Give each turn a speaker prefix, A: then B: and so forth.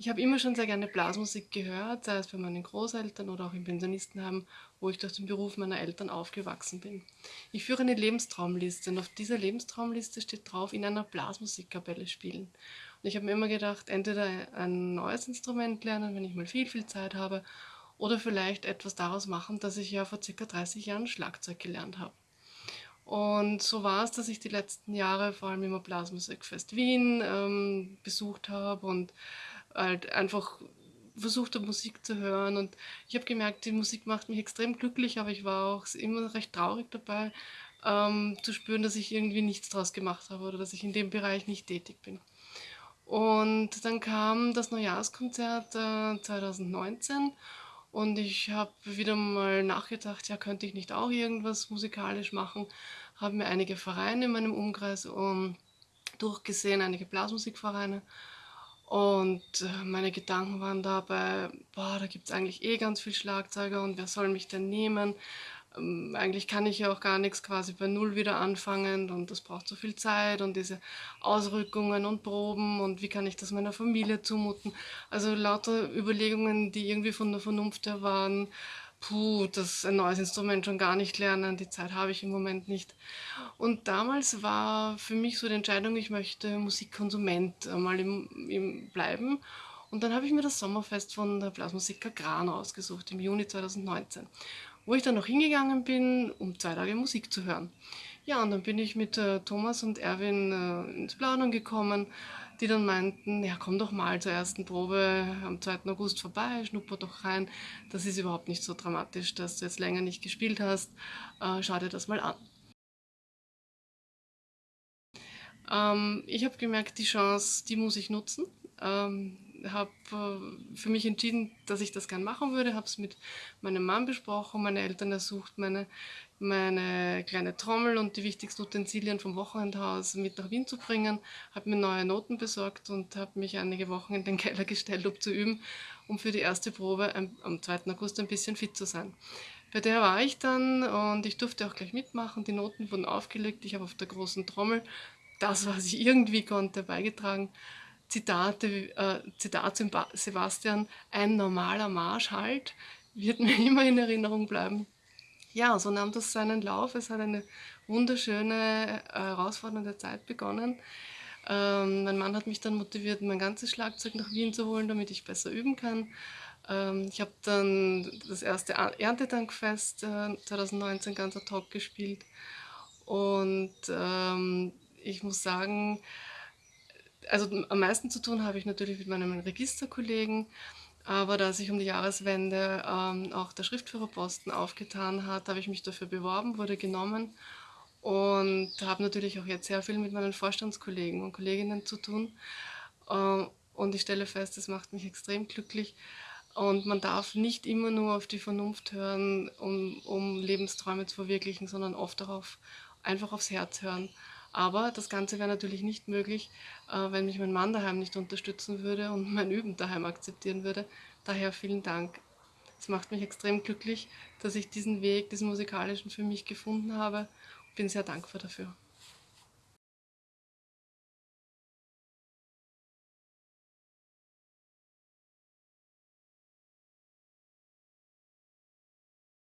A: Ich habe immer schon sehr gerne Blasmusik gehört, sei es bei meinen Großeltern oder auch im Pensionistenheim, wo ich durch den Beruf meiner Eltern aufgewachsen bin. Ich führe eine Lebenstraumliste und auf dieser Lebenstraumliste steht drauf, in einer Blasmusikkapelle spielen. Und ich habe mir immer gedacht, entweder ein neues Instrument lernen, wenn ich mal viel, viel Zeit habe, oder vielleicht etwas daraus machen, dass ich ja vor ca. 30 Jahren Schlagzeug gelernt habe. Und so war es, dass ich die letzten Jahre vor allem immer Blasmusikfest Wien ähm, besucht habe und halt einfach versucht Musik zu hören. Und ich habe gemerkt, die Musik macht mich extrem glücklich, aber ich war auch immer recht traurig dabei, ähm, zu spüren, dass ich irgendwie nichts draus gemacht habe oder dass ich in dem Bereich nicht tätig bin. Und dann kam das Neujahrskonzert äh, 2019 und ich habe wieder mal nachgedacht, ja, könnte ich nicht auch irgendwas musikalisch machen? Habe mir einige Vereine in meinem Umkreis um, durchgesehen, einige Blasmusikvereine und äh, meine Gedanken waren dabei, boah, da gibt es eigentlich eh ganz viel Schlagzeuger und wer soll mich denn nehmen? Ähm, eigentlich kann ich ja auch gar nichts quasi bei Null wieder anfangen und das braucht so viel Zeit und diese Ausrückungen und Proben und wie kann ich das meiner Familie zumuten? Also lauter Überlegungen, die irgendwie von der Vernunft her waren puh, das ein neues Instrument schon gar nicht lernen, die Zeit habe ich im Moment nicht. Und damals war für mich so die Entscheidung, ich möchte Musikkonsument mal im, im bleiben. Und dann habe ich mir das Sommerfest von der Blasmusiker Gran ausgesucht, im Juni 2019, wo ich dann noch hingegangen bin, um zwei Tage Musik zu hören. Ja, und dann bin ich mit äh, Thomas und Erwin äh, ins Plaudern gekommen, die dann meinten, ja komm doch mal zur ersten Probe am 2. August vorbei, schnupper doch rein. Das ist überhaupt nicht so dramatisch, dass du jetzt länger nicht gespielt hast. Äh, schau dir das mal an. Ähm, ich habe gemerkt, die Chance, die muss ich nutzen. Ähm, habe äh, für mich entschieden, dass ich das gern machen würde, habe es mit meinem Mann besprochen, meine Eltern ersucht, meine, meine kleine Trommel und die wichtigsten Utensilien vom Wochenendhaus mit nach Wien zu bringen, habe mir neue Noten besorgt und habe mich einige Wochen in den Keller gestellt, um zu üben, um für die erste Probe am 2. August ein bisschen fit zu sein. Bei der war ich dann und ich durfte auch gleich mitmachen. Die Noten wurden aufgelegt. Ich habe auf der großen Trommel das, was ich irgendwie konnte, beigetragen. Zitate, äh, Zitat Sebastian, ein normaler Marsch halt, wird mir immer in Erinnerung bleiben. Ja, so nahm das seinen Lauf. Es hat eine wunderschöne, äh, herausfordernde Zeit begonnen. Ähm, mein Mann hat mich dann motiviert, mein ganzes Schlagzeug nach Wien zu holen, damit ich besser üben kann. Ähm, ich habe dann das erste Erntedankfest äh, 2019 ganz ad hoc gespielt. Und ähm, ich muss sagen, also am meisten zu tun habe ich natürlich mit meinem Registerkollegen, aber da sich um die Jahreswende ähm, auch der Schriftführerposten aufgetan hat, habe ich mich dafür beworben, wurde genommen und habe natürlich auch jetzt sehr viel mit meinen Vorstandskollegen und Kolleginnen zu tun. Äh, und ich stelle fest, es macht mich extrem glücklich. Und man darf nicht immer nur auf die Vernunft hören, um, um Lebensträume zu verwirklichen, sondern oft darauf einfach aufs Herz hören. Aber das Ganze wäre natürlich nicht möglich, äh, wenn mich mein Mann daheim nicht unterstützen würde und mein Üben daheim akzeptieren würde. Daher vielen Dank. Es macht mich extrem glücklich, dass ich diesen Weg, diesen musikalischen für mich gefunden habe. Bin sehr dankbar dafür.